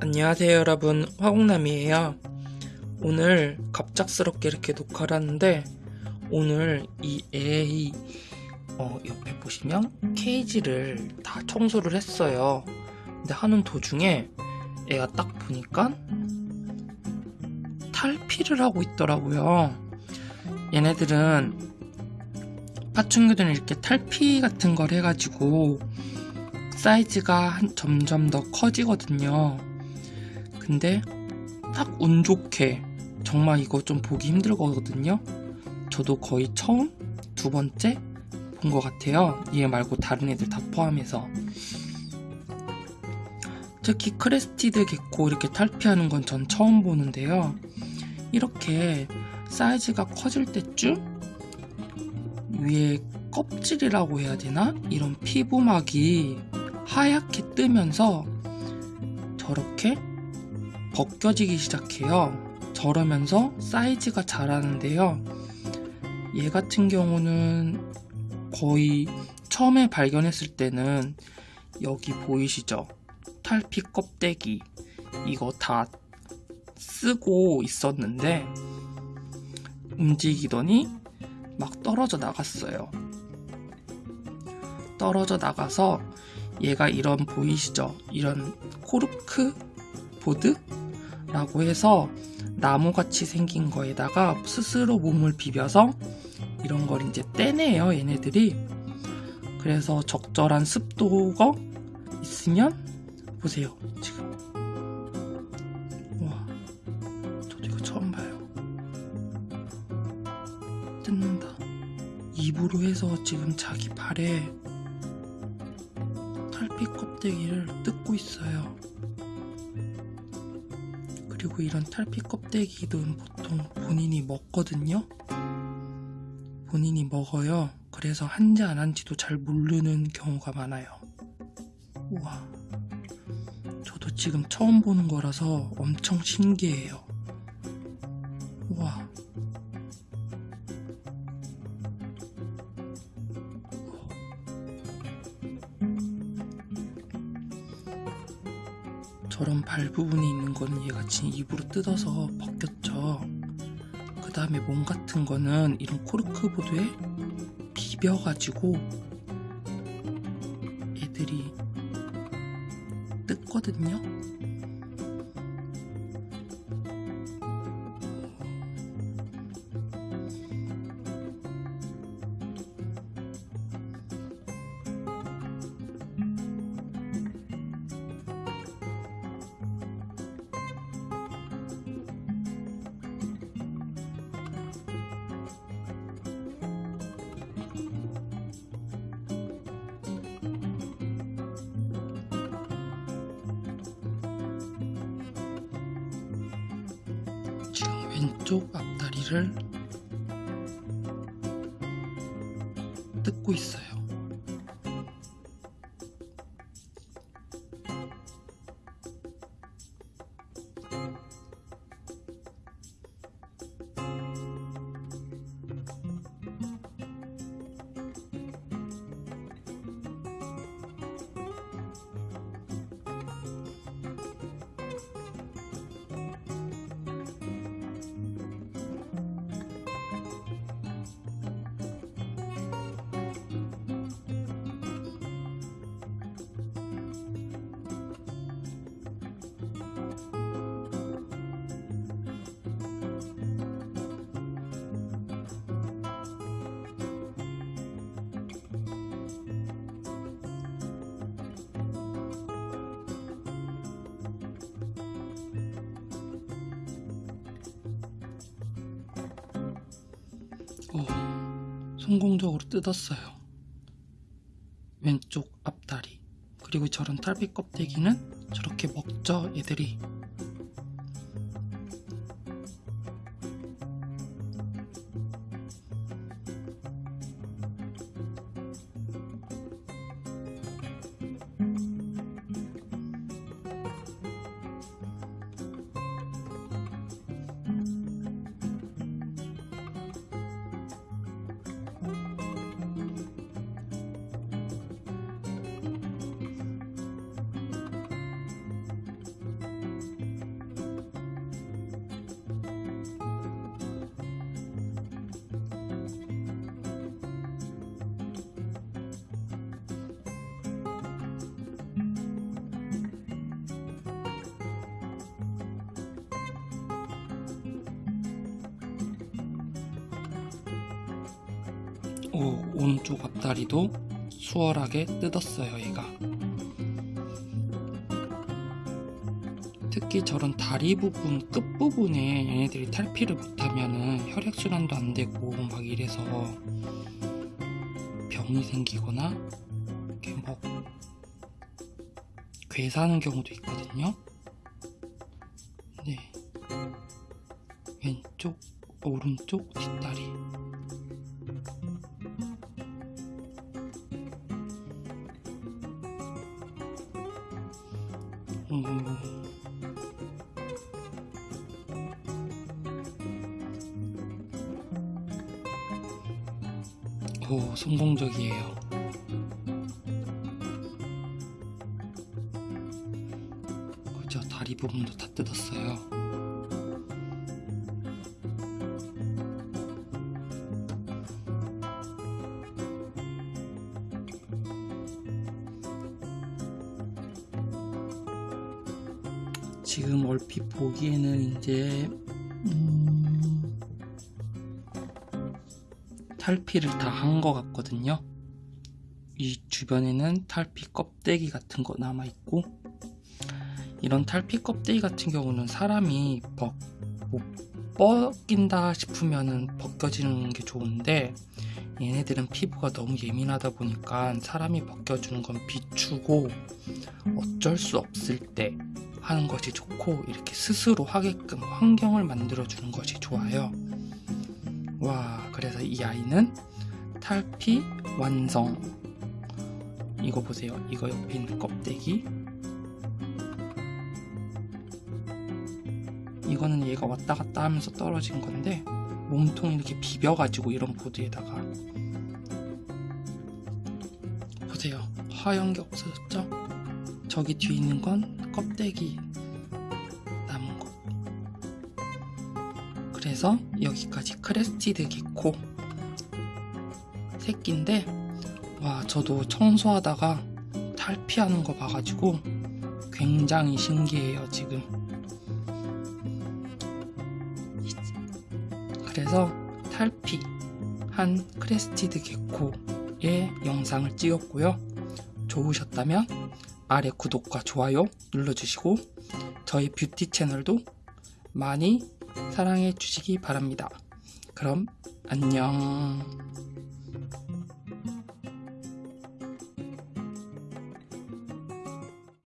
안녕하세요 여러분. 화공남이에요. 오늘 갑작스럽게 이렇게 녹화를 하는데 오늘 이 애의 어, 옆에 보시면 케이지를 다 청소를 했어요. 근데 하는 도중에 애가 딱 보니까 탈피를 하고 있더라고요. 얘네들은 파충류들은 이렇게 탈피 같은 걸 해가지고 사이즈가 한- 점점 더 커지거든요 근데 딱 운 좋게 정말 이거 좀 보기 힘들거든요. 저도 거의 처음 두 번째 본 것 같아요. 얘 말고 다른 애들 다 포함해서. 특히 crested gecko 이렇게 탈피하는 건 전 처음 보는데요. 이렇게 사이즈가 커질 때쯤 위에 껍질이라고 해야 되나? 이런 피부막이 하얗게 뜨면서 저렇게 벗겨지기 시작해요. 저러면서 사이즈가 자라는데요. 얘 같은 경우는 거의 처음에 발견했을 때는 여기 보이시죠? 탈피 껍데기 이거 다 쓰고 있었는데 움직이더니 막 떨어져 나갔어요. 떨어져 나가서 얘가 이런 보이시죠? 이런 코르크 보드? 라고 해서 나무같이 생긴 거에다가 스스로 몸을 비벼서 이런 걸 이제 떼내요 얘네들이. 그래서 적절한 습도가 있으면 보세요 지금. 와 저도 이거 처음 봐요. 뜯는다. 입으로 해서 지금 자기 발에 탈피 껍데기를 뜯고 있어요 그리고 이런 탈피 껍데기는 보통 본인이 먹거든요. 본인이 먹어요. 그래서 한지 안 한지도 잘 모르는 경우가 많아요. 우와. 저도 지금 처음 보는 거라서 엄청 신기해요. 우와. 발 부분이 있는 거는 얘가 지금 입으로 뜯어서 벗겼죠. 그 다음에 몸 같은 거는 이런 코르크보드에 비벼가지고 애들이 뜯거든요. 왼쪽 앞다리를 뜯고 있어요. 오, 성공적으로 뜯었어요. 왼쪽 앞다리. 그리고 저런 탈피 껍데기는 저렇게 먹죠, 얘들이. 오, 오른쪽 앞다리도 수월하게 뜯었어요, 얘가. 특히 저런 다리 부분, 끝부분에 얘네들이 탈피를 못하면은 혈액순환도 안 되고 막 이래서 병이 생기거나 이렇게 뭐 괴사하는 경우도 있거든요. 네. 왼쪽, 오른쪽 뒷다리. 오, 성공적이에요. 그죠? 다리 부분도 다 뜯었어요. 지금 얼핏 보기에는 이제 음, 탈피를 다 한 것 같거든요. 이 주변에는 탈피 껍데기 같은 거 남아 있고 이런 탈피 껍데기 같은 경우는 사람이 뭐, 뭐 뻗긴다 싶으면은 벗겨지는 게 좋은데 얘네들은 피부가 너무 예민하다 보니까 사람이 벗겨주는 건 비추고 어쩔 수 없을 때 하는 것이 좋고 이렇게 스스로 하게끔 환경을 만들어 주는 것이 좋아요. 와, 그래서 이 아이는 탈피 완성. 이거 보세요. 이거 옆에 있는 껍데기. 이거는 얘가 왔다 갔다 하면서 떨어진 건데 몸통 이렇게 비벼가지고 이런 보드에다가 보세요. 하얀 게 없어졌죠? 저기 뒤에 있는 건 껍데기 남은 거. 그래서 여기까지 crested gecko 새끼인데 와 저도 청소하다가 탈피하는 거 봐가지고 굉장히 신기해요 지금. 그래서 탈피 한 crested gecko의 영상을 찍었고요. 좋으셨다면 아래 구독과 좋아요 눌러주시고 저희 뷰티 채널도 많이 사랑해 주시기 바랍니다. 그럼 안녕.